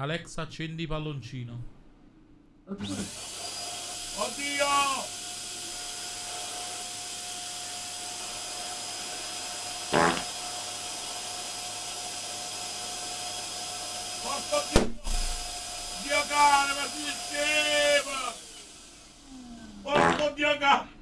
Alexa, accendi palloncino. Oddio. Porco Dio! Dio cane, ma si scema! Porco Dio cane!